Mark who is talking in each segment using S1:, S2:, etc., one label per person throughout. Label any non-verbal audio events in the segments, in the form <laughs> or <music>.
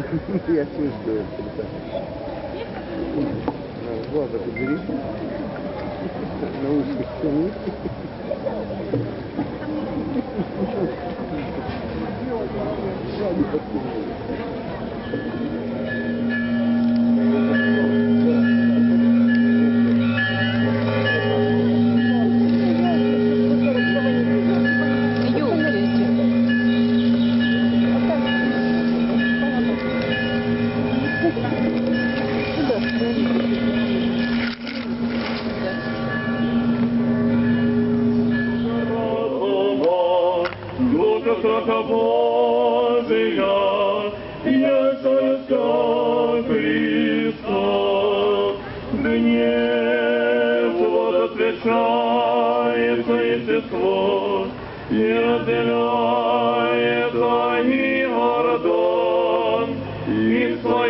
S1: <laughs> Я чувствую глаза подбери. Наушник сними.
S2: Душа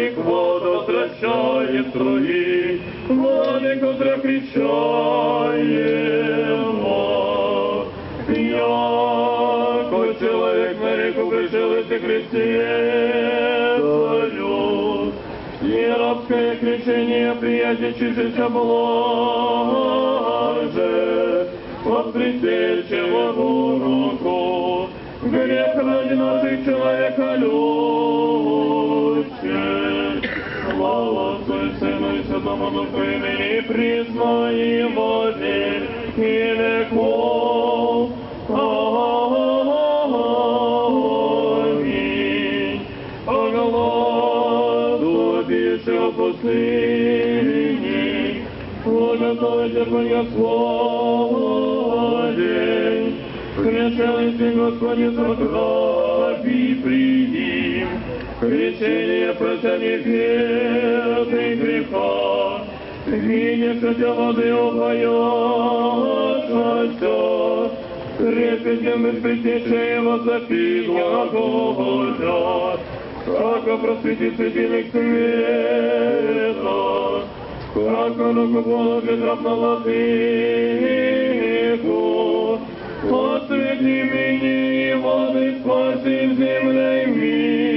S2: и своих вод возвращает строи, владыку кричаемо. Яко человек на реку пришел и крестецарю, и рабское крещение приятельчишься блаже, под предтечевому руку, грех ради наших человека любче. Сыну и Святому Духу имени признаем во веки веков. Аминь. О гладу пише о пустыне, о готовите Господень, Крещенный Господи, закрови приди, крещение прощения грех и греха, видишь, хотя воды упоешься, трепетем и притечением возопит глаголят, как просветит светильник света, как руку положит раб на владыку, Освети меня и воды спаси в земле мира.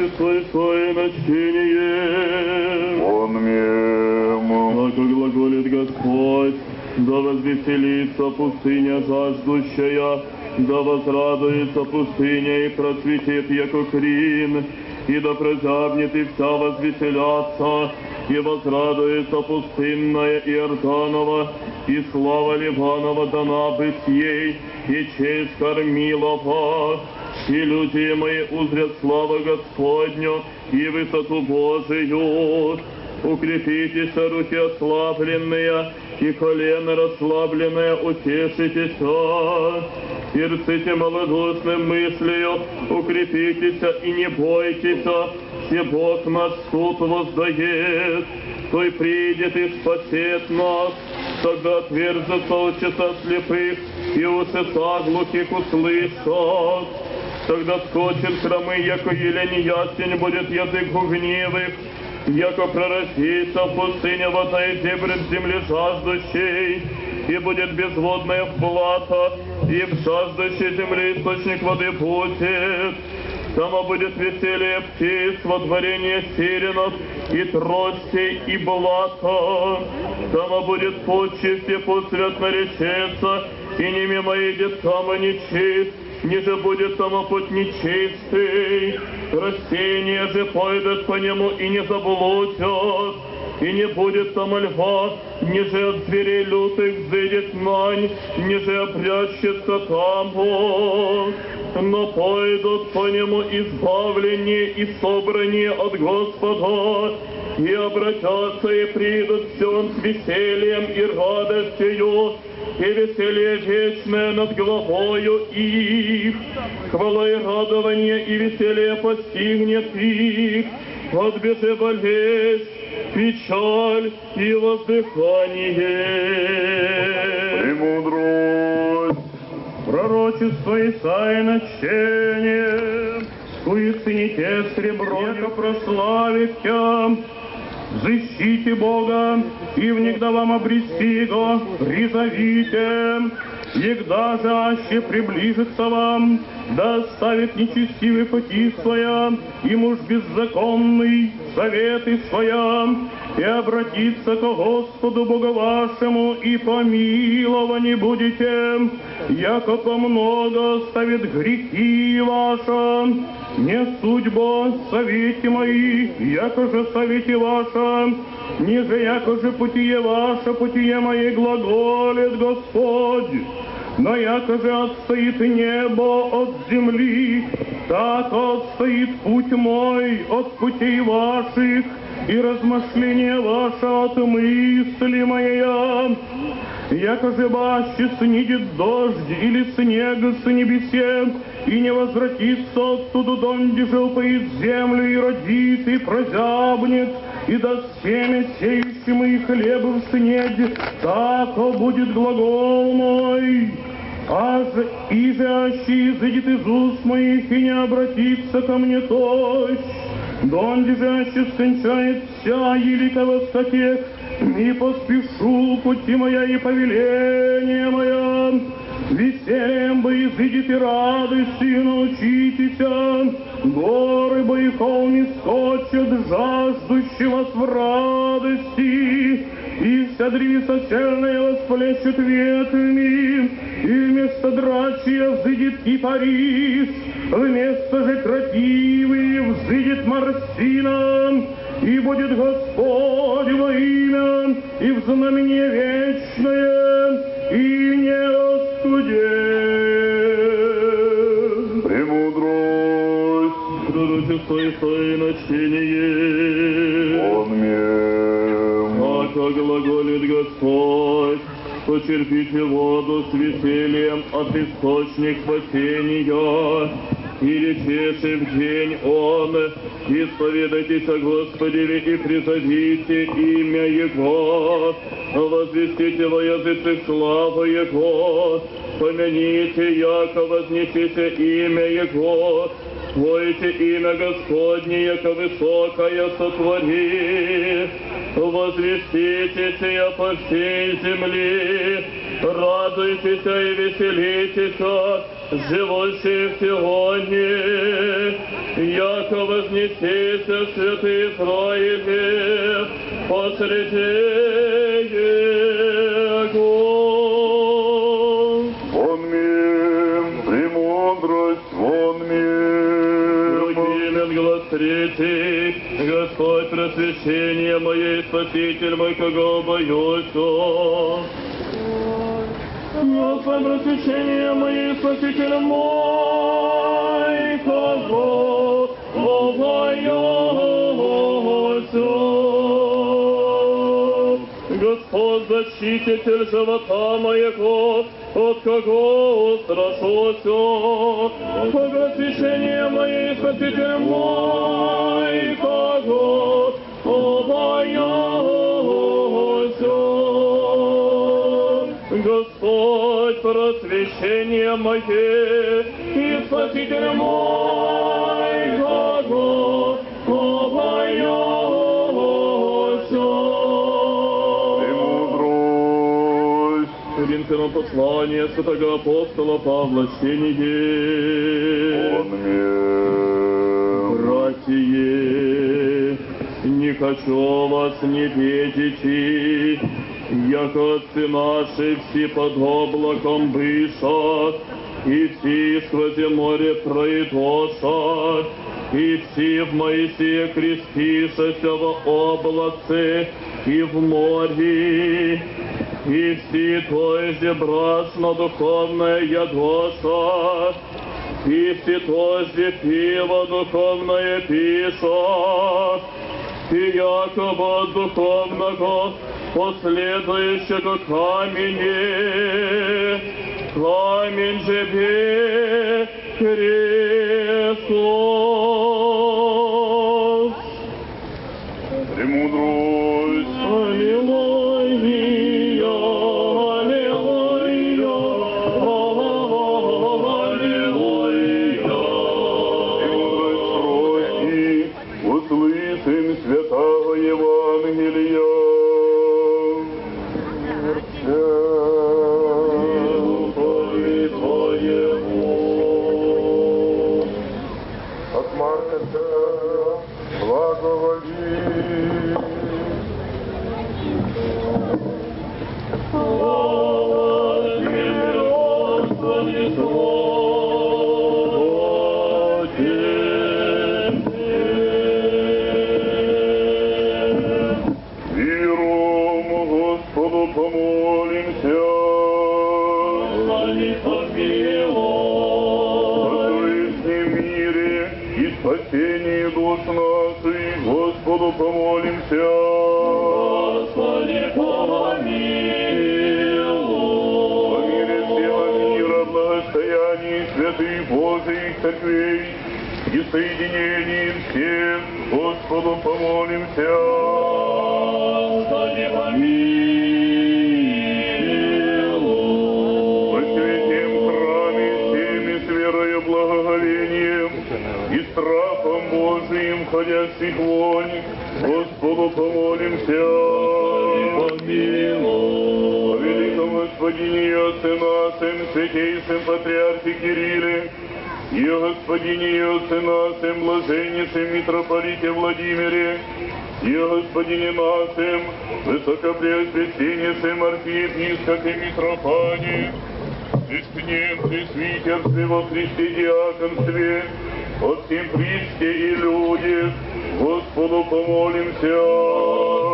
S2: И свое начиние.
S3: он мем,
S2: Как глаголит Господь, да возвеселится пустыня жаждущая, да возрадуется пустыня и процветет яко крин, и да прозябнет и вся возвеселятся, и возрадуется пустынная Иорданова, и слава Ливанова дана быть ей, и честь кормилова, и люди мои узрят славу Господню и высоту Божию. Укрепитесь, руки ослабленные, и колено расслабленное, утешитесь, и рците малодушным мыслью, укрепитесь и не бойтесь, все Бог наш суд воздает, той придет и спасет нас, тогда отверзутся очи слепых, и усеса глухих услышат. Тогда скочит хромы, яко елень ясень будет язык гневых, яко прорастится в вода и дебрет земли жаждущей, и будет безводная плата, и в жаждущей земли источник воды будет. Там будет веселье птиц, водворение сиренов, и тростей, и блата. Там будет почесть, и пусть свят наречется, и не мимо идет там и нечист, ниже будет там путь нечистый. Растения же пойдут по нему и не заблудят, и не будет там льва, ниже от зверей лютых взыдет нань, ниже обрящется там он. Но пойдут по нему избавление и собрание от Господа, и обратятся и придут все с весельем и радостью, и веселье вечное над головою их. Хвала и радование и веселье постигнет их, отбежи болезнь, печаль и воздыхание.
S3: премудрость,
S2: Пророчество Исаия начение, уясните сребро, яко прославит тя, Взыщите Бога, и внегда вам обрести го, призовите, Егда же аще приближится вам, да оставит нечестивый пути своя, и муж беззаконный заветы своя, и обратиться к Господу Богу вашему, и помиловани будете, яко много оставит грехи ваши, не судьба совете мои, яко же совете ваша, ниже яко же путие ваше, путие мои глаголит Господь. Но яко же отстоит небо от земли, так отстоит путь мой от путей ваших, и размышление ваше от мысли моя. Яко же баще снидет дождь или снег с небесе, и не возвратится оттуда, донде же упоит землю и родит, и прозябнет, и даст семя сеющему и хлеб в снег, так будет глагол мой. А же, и же аще изыдет из уст моих и не обратится ко мне тощ, донде же аще скончает вся елика воскотек, и поспешу пути моя и повеление моя. Весельем бы изыдет и радостью научитеся, горы бы и холми скочат жаждущий вас в радости, и вся древеса сельная восплещет ветвями, и вместо драчья взыдет кипарис, вместо же крапивы взыдет морсина, и будет Господь во имя, и в знамение вечное, и не оскудеет.
S3: Премудрость,
S2: Пророчество и начиние.
S3: он
S2: Ака глаголит Господь, почерпите воду с весельем от источник спасения, и речеше в день Он, исповедайтесь о Господе и призовите имя Его, возвестите во языцах славу Его, помяните, яко вознесите имя Его, Твоите имя Господне, яко высокое сотвори, возвестите сия по всей земле, радуйтесь и веселитесь, живущие сегодня, яко вознесите святые Израиле посреди Третий, Господь просвещение мое Спаситель мой, кого боюсь. Господь просвещение мое Спаситель мой, кого боюсь. Господь защититель живота моего, от кого устрашусь, Просвещение мое и Спаситель мой, кого? Побоюсь. Господь, просвещение мое и Спаситель мой, Коринфянам послание святого апостола Павла
S3: мем.
S2: Братья, не хочу вас не видите, яко отцы наши все под облаком быша, и все сквозь море пройдоша, и все в Моисея крестишася в облаце и в море, и все тоже брашно духовное ядоша, и все тоже пиво духовное пишет, и якобы духовного последующего камени, камень же Христос.
S3: Премудрость, и страхом Божиим ходящих вонь, Господу помолимся. О великом Господине и Отце нашим, святейшем Патриархе Кирилле, и о Господине и Отце нашим, блаженнейшем митрополите Владимире, и о Господине нашим, высокопреосвященнейшем архиепископе Митрофане, Христне, пресвитерстве во Христе диаконстве, о всем и людях, Господу помолимся.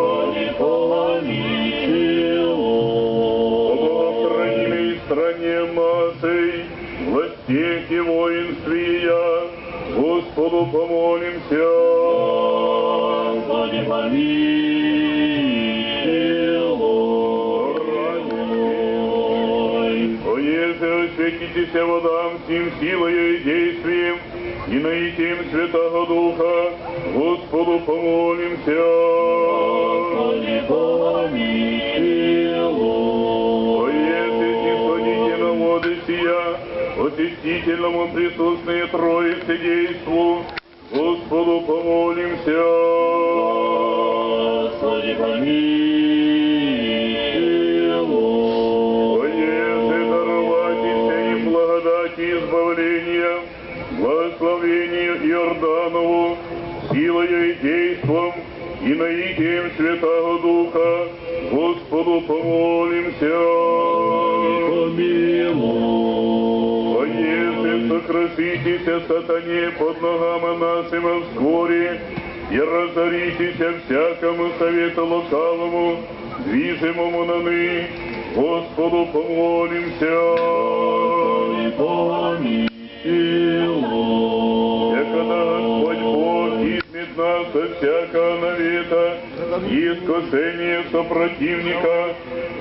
S2: Господи, помилуй.
S3: О богохранимой стране нашей, властях и воинстве я, Господу помолимся.
S2: Господи, помилуй.
S3: О еже осветитесь водам всем силою и действием, и наитием Святого Духа, Господу помолимся.
S2: Господи, помилуй.
S3: О еже снисходите на воды сия, очистительному присутствие Троицы действу, Господу помолимся. Наитием Святого Духа, Господу помолимся. Поеже сокрушитеся сатане под ногами нашими вскоре, и разоритеся всякому совету лукавому, движимому на ны, Господу помолимся.
S2: Помилуй.
S3: От всякого навета и искушения сопротивника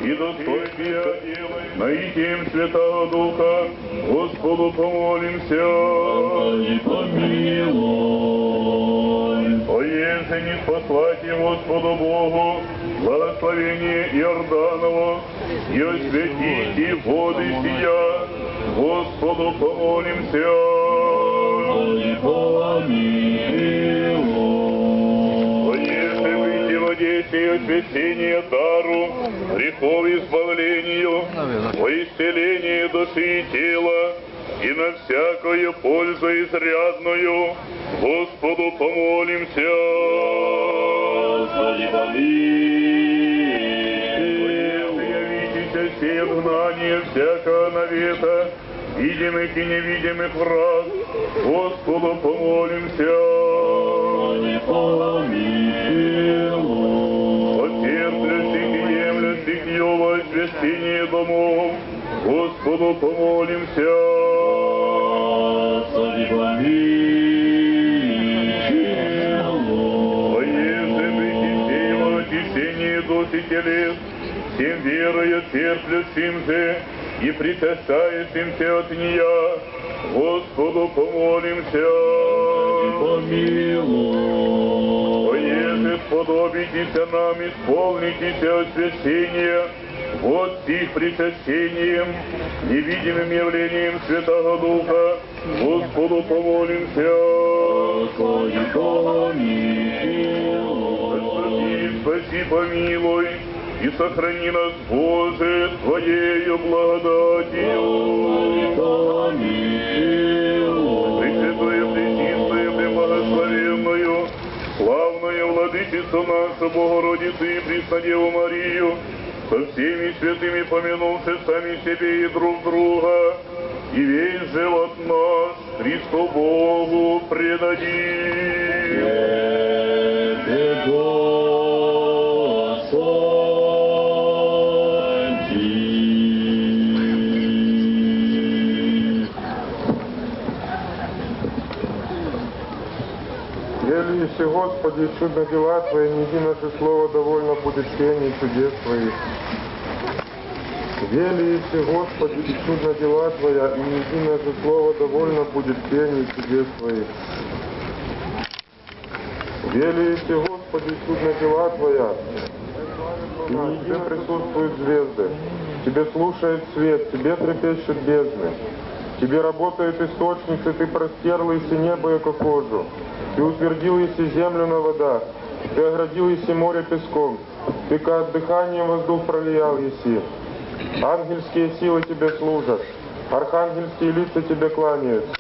S3: и достойния наитием Святого Духа, Господу помолимся.
S2: Господи, помилуй.
S3: О еже не спаслайте Господу Богу благословение Иорданово и осветите воды сия, Господу помолимся.
S2: Господи, помилуй.
S3: Одессе освящение дару, грехов избавлению, во исцеление души и тела, и на всякую пользу изрядную, Господу помолимся.
S2: Господи, помилуй.
S3: Явитесь все гнание всякого навета, видимых и невидимых враг, Господу помолимся.
S2: Господи, помилуй.
S3: Господу помолимся.
S2: Господи, помилуй.
S3: Поеже причисти его очищение душ и телес, всем верою терплящим же и причащающимся от нее, Господу помолимся.
S2: Помилуй.
S3: Поеже сподобитеся нам исполнитеся освящения, вот сих причащением, невидимым явлением Святого Духа, Господу помолимся.
S2: Господи, помилуй.
S3: Спаси, помилуй, и сохрани нас, Боже, Твоею благодатью. Пресвятую, Пречистую, Преблагословенную, славную Владычицу нашу, Богородицу и Преснодеву Марию, со всеми святыми помянувши сами себе и друг друга, и весь живот наш Христу Богу предадим.
S4: Величайший Господи, чудо дела Твои, неси наше слово довольно будет пений чудес Твоих. Величайший Господи, и чудно дела Твоя, и неси наше слово довольно будет пений чудес Твоих. Величайший Господи, чудно дела Твоя, и не Тебе присутствуют звезды, Тебе слушает свет, Тебе трепещут бездны. Тебе работают источницы, Ты простерла иси небо, яко кожу. Ты утвердил иси землю на водах, Ты оградил иси море песком, Ты ка дыханием воздух пролиял иси. Ангельские силы Тебе служат, архангельские лица Тебе кланяются.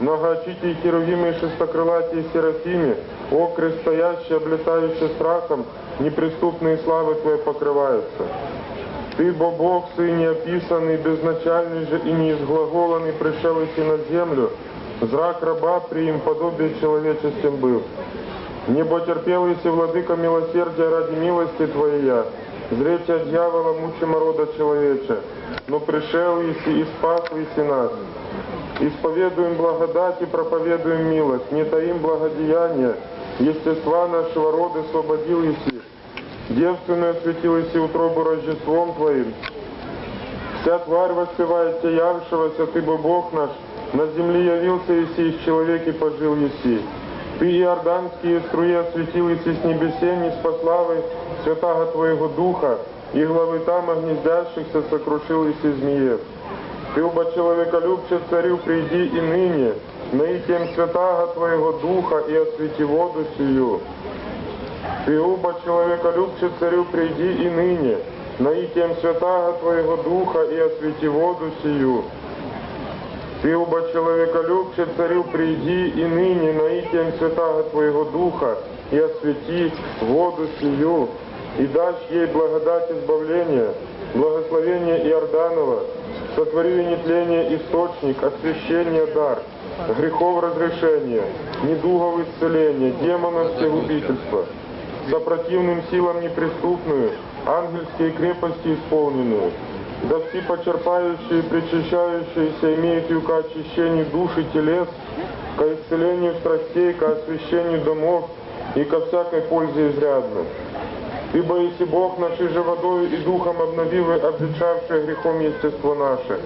S4: Многоочитие херувимы и шестокрылатие серафими, окры стоящие, облетающие страхом, неприступные славы Твои покрываются. Ты, бо Бог, Сын неописанный, безначальный же и неизглаголанный, пришел идти на землю, зрак раба при им подобие человеческим был. Небо терпел иси владыка милосердия ради милости Твоя, зречь от дьявола мучимо рода человеча, но пришел иси и спас иси нас. Исповедуем благодать и проповедуем милость, не таим благодеяния, естества нашего рода освободил иси, девственную осветил иси утробу Рождеством Твоим. Вся тварь воспевает Тебя явшегося, Ты бы Бог наш, на земле явился Иси, из человеки пожил Иси. Ты иорданские струи осветил Иси с небесени, с пославой святаго Твоего Духа, и главы там огнездящихся сокрушил Иси змеев. Ты, оба человеколюбче царю, приди и ныне, наитием святаго Твоего Духа, и освети воду сию. Ты, оба человеколюбче царю, приди и ныне, наитием святаго Твоего Духа, и освети воду сию. Ты, оба человеколюбче царю, приди и ныне, наитием святаго Твоего Духа, и освети воду сию, и дашь ей благодать избавления, благословение Иорданова, сотвори нетление источник, освящение дар, грехов разрешения, недугов исцеления, демонов всегубительства, за противным силам неприступную, ангельские крепости исполненную, да все почерпающие и причащающиеся имеют и ко очищению души телес, ко исцелению страстей, ко освящению домов и ко всякой пользе изрядно. Ибо если Бог нашей же водою и духом обновил и обветшавшее грехом естество наше,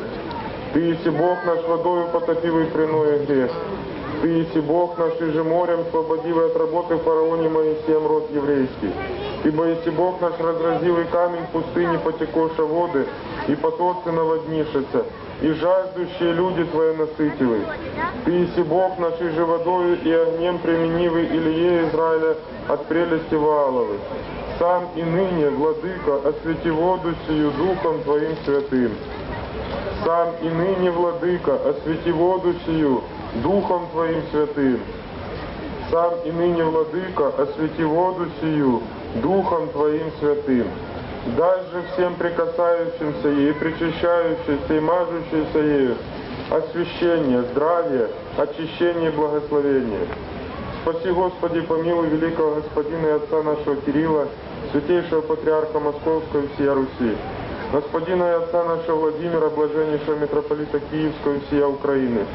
S4: Ты если Бог наш водою потопил и приное грех, Ты если Бог наш и же морем освободил и от работы фараоне Моисеем род еврейский, Ибо если Бог наш разразил и камень в пустыне потекоша воды, и потоцы наводнишется, и жаждущие люди Твои насытилы. Ты если Бог наш и же водою и огнем применивый Илье Израиля от прелести Вааловы. Сам и ныне, Владыка, освети воду сию Духом Твоим святым. Сам и ныне, Владыка, освети воду сию Духом Твоим святым. Сам и ныне, Владыка, освети воду сию Духом Твоим святым. Дай же всем прикасающимся ей, причащающимся и мажущимся ею освящение, здравие, очищение и благословение. Спаси, Господи, помилуй великого Господина и Отца нашего Кирилла, святейшего Патриарха Московского и всея Руси, Господина и Отца нашего Владимира, блаженнейшего митрополита Киевского и всея Украины,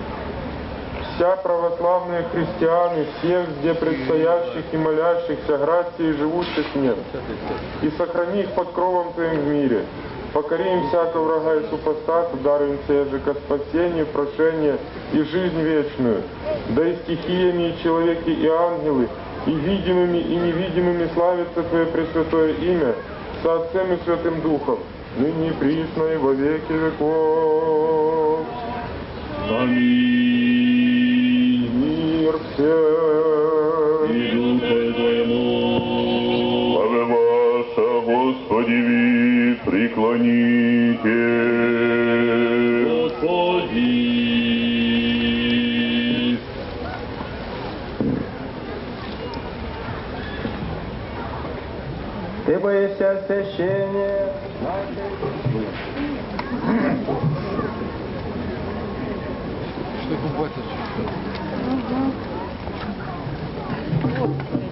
S4: вся православные христиане, всех, где предстоящих и молящихся, грации и живущих нет, и сохрани их под кровом Твоим в мире. Покори им всякого врага и супостата, даруй им ко спасению, прошение и жизнь вечную. Да и стихиями, и человеки, и ангелы, и видимыми, и невидимыми славится Твое Пресвятое имя, со Отцем и Святым Духом, ныне присно и во веки веков.
S2: Аминь
S4: сердце.
S2: И Духу Твоему.
S3: Повиваться, Господи, ви, преклоните.
S2: Господи.
S5: Ты боишься освящения
S2: нашей... Что это Угу. Вот.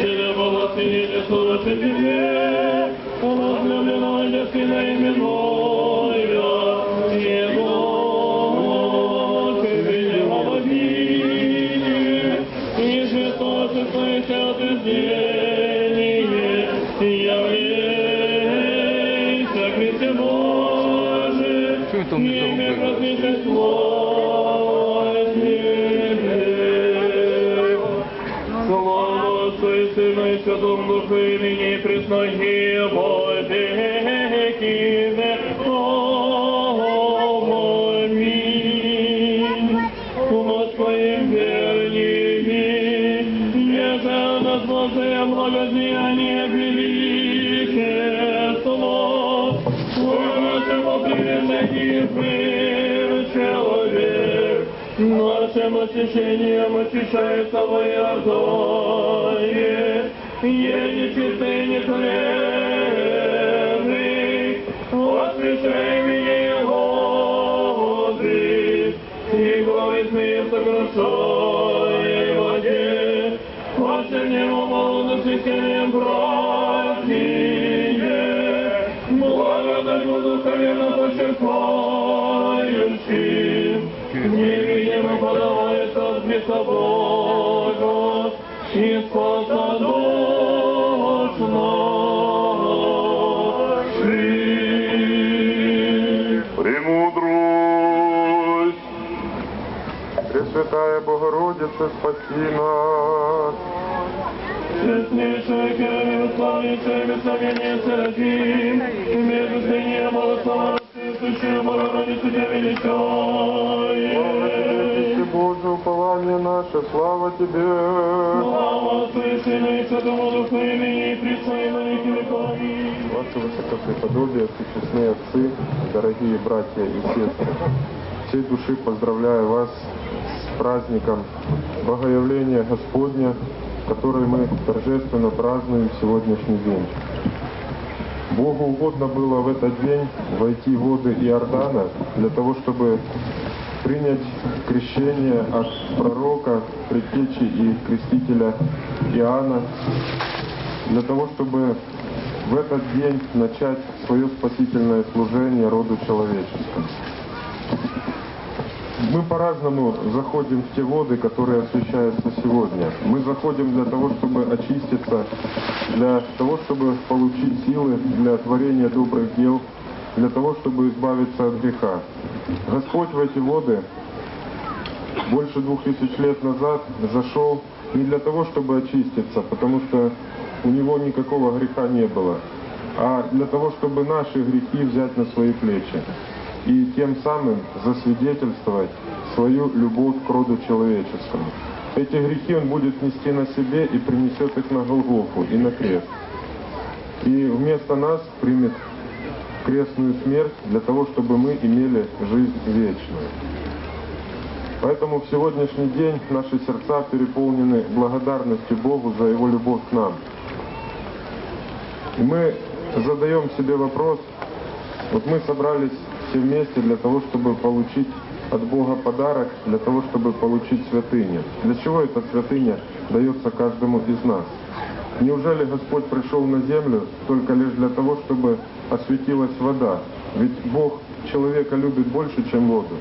S2: Selam Allah seninle sonra fethine Allah ne ailesine emin ol ныне и присно, и во веки веков. Аминь. Господи, верни, не за нас Божие благодеяние великое слово, нашему превосходи человек, нашим очищением очищается твоя зоне, еле чистый не хлебный, освящай меня Господи, и главы смеет сокрушай воде, Последнему молодосвящением братья, благодать буду колено почерпающим, невидимо подавается Христа Бога, и спаса
S4: Пресвятая Богородица, спаси нас.
S2: Честнейшая Кирилл, славнейшая Бесловение Серафим, между свинья Богослова, Сущую Богородицу Тебя величаем.
S4: Боже, упование наше, слава Тебе.
S2: Слава Отцу и Сыну и Святому Духу, и ныне и присно и на веки веков.
S4: Ваше высокопреподобие, честные отцы, дорогие братья и сестры, всей души поздравляю вас с праздником Богоявления Господня, который мы торжественно празднуем в сегодняшний день. Богу угодно было в этот день войти в воды Иордана для того, чтобы принять крещение от пророка, предтечи и крестителя Иоанна для того, чтобы в этот день начать свое спасительное служение роду человеческому. Мы по-разному заходим в те воды, которые освещаются сегодня. Мы заходим для того, чтобы очиститься, для того, чтобы получить силы для творения добрых дел, для того, чтобы избавиться от греха. Господь в эти воды больше двух тысяч лет назад зашел не для того, чтобы очиститься, потому что у него никакого греха не было, а для того, чтобы наши грехи взять на свои плечи и тем самым засвидетельствовать свою любовь к роду человеческому. Эти грехи он будет нести на себе и принесет их на Голгофу и на крест. И вместо нас примет крестную смерть для того, чтобы мы имели жизнь вечную. Поэтому в сегодняшний день наши сердца переполнены благодарностью Богу за Его любовь к нам. И мы задаем себе вопрос, вот мы собрались все вместе для того, чтобы получить от Бога подарок, для того, чтобы получить святыню. Для чего эта святыня дается каждому из нас? Неужели Господь пришел на землю только лишь для того, чтобы осветилась вода? Ведь Бог человека любит больше, чем воду.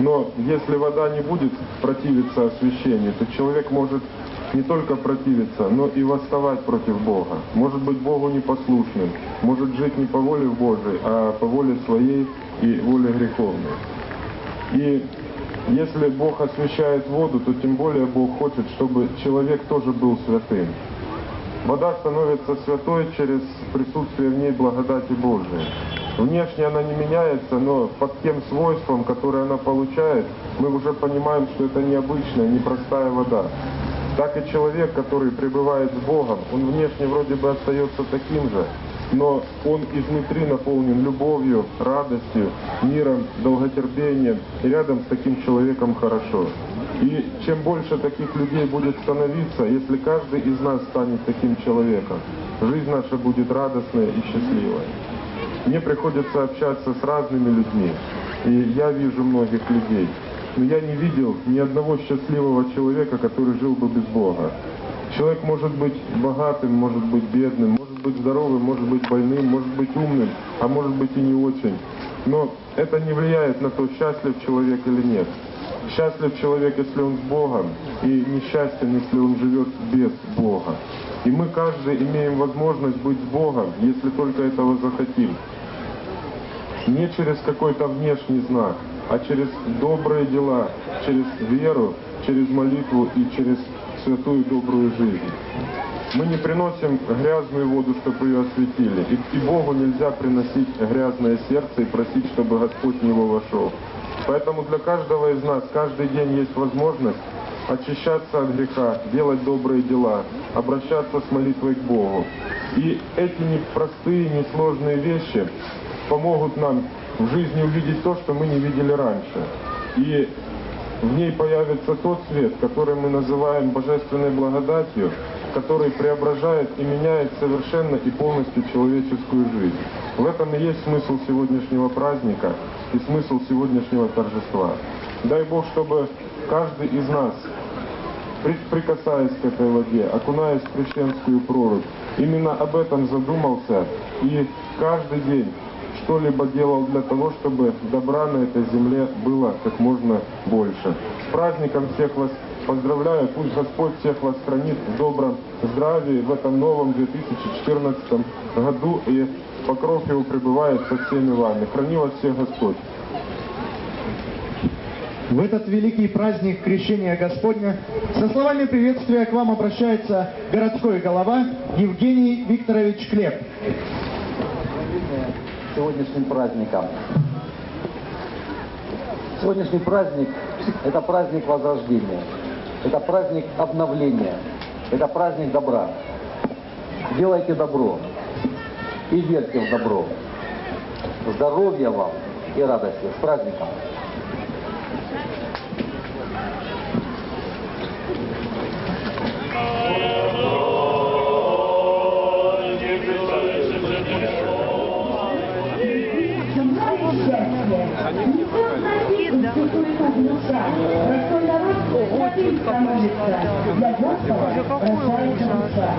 S4: Но если вода не будет противиться освящению, то человек может не только противиться, но и восставать против Бога. Может быть Богу непослушным, может жить не по воле Божией, а по воле своей и воле греховной. И если Бог освящает воду, то тем более Бог хочет, чтобы человек тоже был святым. Вода становится святой через присутствие в ней благодати Божией. Внешне она не меняется, но под тем свойством, которое она получает, мы уже понимаем, что это необычная, непростая вода. Так и человек, который пребывает с Богом, он внешне вроде бы остается таким же, но он изнутри наполнен любовью, радостью, миром, долготерпением, и рядом с таким человеком хорошо. И чем больше таких людей будет становиться, если каждый из нас станет таким человеком, жизнь наша будет радостная и счастливая. Мне приходится общаться с разными людьми, и я вижу многих людей, но я не видел ни одного счастливого человека, который жил бы без Бога. Человек может быть богатым, может быть бедным, может быть здоровым, может быть больным, может быть умным, а может быть и не очень. Но это не влияет на то, счастлив человек или нет. Счастлив человек, если он с Богом, и несчастен, если он живет без Бога. И мы каждый имеем возможность быть с Богом, если только этого захотим. Не через какой-то внешний знак, а через добрые дела, через веру, через молитву и через святую добрую жизнь. Мы не приносим грязную воду, чтобы ее осветили. И, и Богу нельзя приносить грязное сердце и просить, чтобы Господь в него вошел. Поэтому для каждого из нас каждый день есть возможность очищаться от греха, делать добрые дела, обращаться с молитвой к Богу. И эти непростые, несложные вещи помогут нам в жизни увидеть то, что мы не видели раньше. И в ней появится тот свет, который мы называем божественной благодатью, который преображает и меняет совершенно и полностью человеческую жизнь. В этом и есть смысл сегодняшнего праздника и смысл сегодняшнего торжества. Дай Бог, чтобы каждый из нас, прикасаясь к этой воде, окунаясь в крещенскую прорубь, именно об этом задумался и каждый день что-либо делал для того, чтобы добра на этой земле было как можно больше. С праздником всех вас поздравляю, пусть Господь всех вас хранит в добром здравии в этом новом 2014 году и покров его пребывает со всеми вами. Храни вас всех Господь.
S6: В этот великий праздник Крещения Господня со словами приветствия к вам обращается городской голова Евгений Викторович Клеп.
S7: Сегодняшним праздником. Сегодняшний праздник – это праздник возрождения, это праздник обновления, это праздник добра. Делайте добро и верьте в добро. Здоровья вам и радости. С праздником!
S8: Для Господа рождается душа.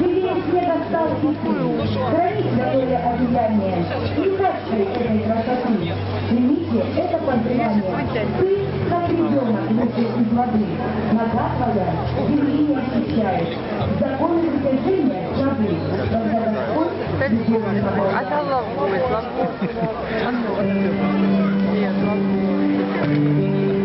S8: Евреям настал и ты. Храни святое одеяние и качай этой красоты. Примите это поздравление. Ты, как ребенок, вышел из воды. Нога твоя земли не ощущает. Законы притяжения забыл. Когда Господь тобой.
S9: А там ловой, ловой. Нет, ловой.